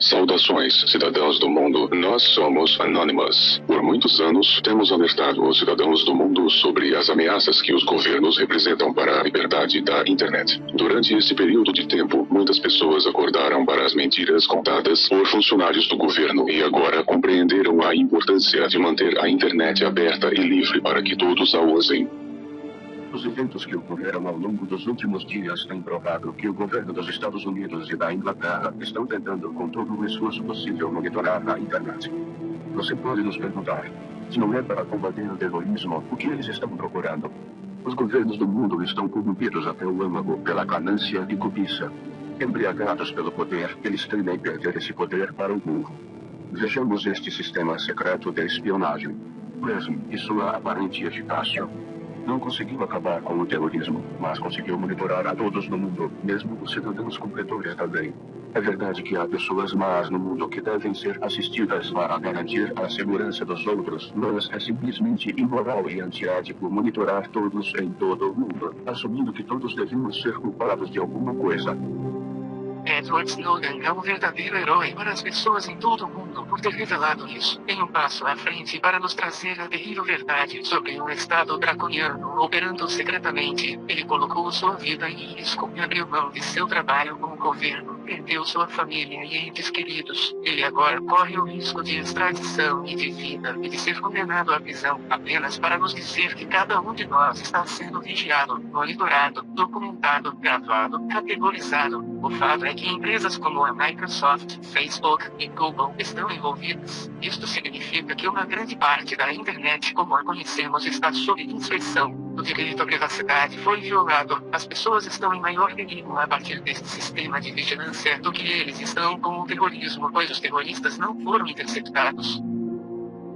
Saudações, cidadãos do mundo. Nós somos Anonymous. Por muitos anos, temos alertado os cidadãos do mundo sobre as ameaças que os governos representam para a liberdade da internet. Durante esse período de tempo, muitas pessoas acordaram para as mentiras contadas por funcionários do governo e agora compreenderam a importância de manter a internet aberta e livre para que todos a usem. Os eventos que ocorreram ao longo dos últimos dias têm provado que o governo dos Estados Unidos e da Inglaterra estão tentando, com todo o esforço possível, monitorar a internet. Você pode nos perguntar, se não é para combater o terrorismo, o que eles estão procurando? Os governos do mundo estão corrompidos até o âmago pela ganância e cobiça. Embriagados pelo poder, eles temem perder esse poder para o mundo. Vejamos este sistema secreto de espionagem. PRISM e sua aparente eficácia. Não conseguiu acabar com o terrorismo, mas conseguiu monitorar a todos no mundo, mesmo os cidadãos completores também. É verdade que há pessoas más no mundo que devem ser assistidas para garantir a segurança dos outros, mas é simplesmente imoral e antiético monitorar todos em todo o mundo, assumindo que todos devemos ser culpados de alguma coisa. Edward Snowden é um verdadeiro herói para as pessoas em todo o mundo por ter revelado isso. Em um passo à frente para nos trazer a terrível verdade sobre um Estado draconiano operando secretamente. Ele colocou sua vida em risco e abriu mão de seu trabalho com o governo. Perdeu sua família e entes queridos. Ele agora corre o risco de extradição e de vida e de ser condenado à prisão apenas para nos dizer que cada um de nós está sendo vigiado, monitorado, documentado, gravado, categorizado. O fato é que empresas como a Microsoft, Facebook e Google estão envolvidas. Isto significa que uma grande parte da internet como a conhecemos está sob inspeção. O direito à privacidade foi violado. As pessoas estão em maior perigo a partir deste sistema de vigilância do que eles estão com o terrorismo, pois os terroristas não foram interceptados.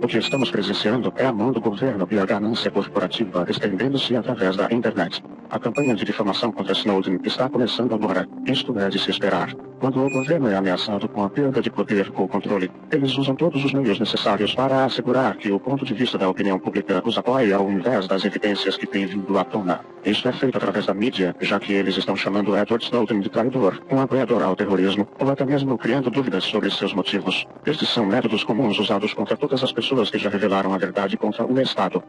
O que estamos presenciando é a mão do governo e a ganância corporativa estendendo-se através da internet. A campanha de difamação contra Snowden está começando agora. Isto é de se esperar. Quando o governo é ameaçado com a perda de poder ou controle, eles usam todos os meios necessários para assegurar que o ponto de vista da opinião pública os apoie ao invés das evidências que têm vindo à tona. Isso é feito através da mídia, já que eles estão chamando Edward Snowden de traidor, um apoiador ao terrorismo, ou até mesmo criando dúvidas sobre seus motivos. Estes são métodos comuns usados contra todas as pessoas que já revelaram a verdade contra o Estado.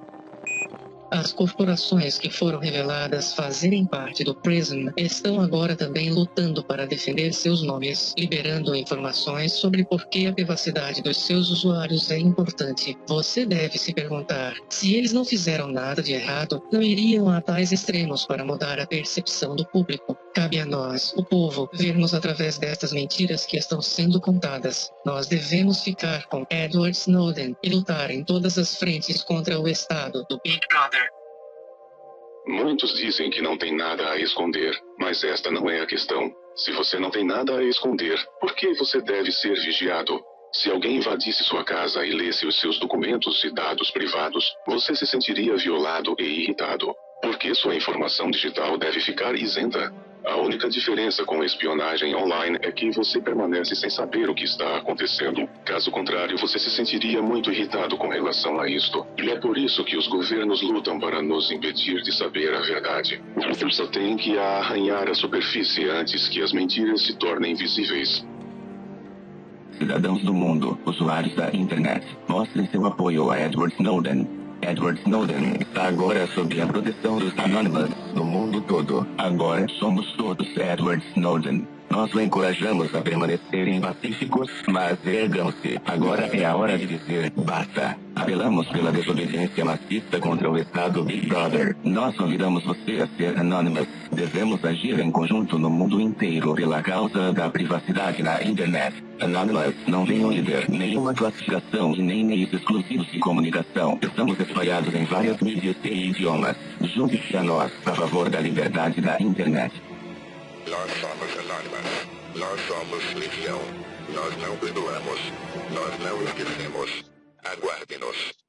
As corporações que foram reveladas fazerem parte do PRISM estão agora também lutando para defender seus nomes, liberando informações sobre por que a privacidade dos seus usuários é importante. Você deve se perguntar: se eles não fizeram nada de errado, não iriam a tais extremos para mudar a percepção do público. Cabe a nós, o povo, vermos através destas mentiras que estão sendo contadas. Nós devemos ficar com Edward Snowden e lutar em todas as frentes contra o Estado do Big Brother. Muitos dizem que não tem nada a esconder, mas esta não é a questão. Se você não tem nada a esconder, por que você deve ser vigiado? Se alguém invadisse sua casa e lesse os seus documentos e dados privados, você se sentiria violado e irritado. Por que sua informação digital deve ficar isenta? A única diferença com espionagem online é que você permanece sem saber o que está acontecendo. Caso contrário, você se sentiria muito irritado com relação a isto. E é por isso que os governos lutam para nos impedir de saber a verdade. Só tem que arranhar a superfície antes que as mentiras se tornem visíveis. Cidadãos do mundo, usuários da internet, mostrem seu apoio a Edward Snowden Edward Snowden está agora sob a proteção dos Anonymous no mundo todo. Agora somos todos Edward Snowden. Nós o encorajamos a permanecerem pacíficos, mas ergam-se. Agora é a hora de dizer basta. Apelamos pela desobediência maciça contra o Estado Big Brother. Nós convidamos você a ser Anonymous. Devemos agir em conjunto no mundo inteiro pela causa da privacidade na internet. Anonymous não tem um líder, nenhuma classificação e nem meios exclusivos de comunicação. Estamos espalhados em várias mídias e idiomas. Junte-se a nós a favor da liberdade da internet. Nós somos anônimas. Nós somos legião. Nós não perdoamos. Nós não esquecemos. Aguarde-nos.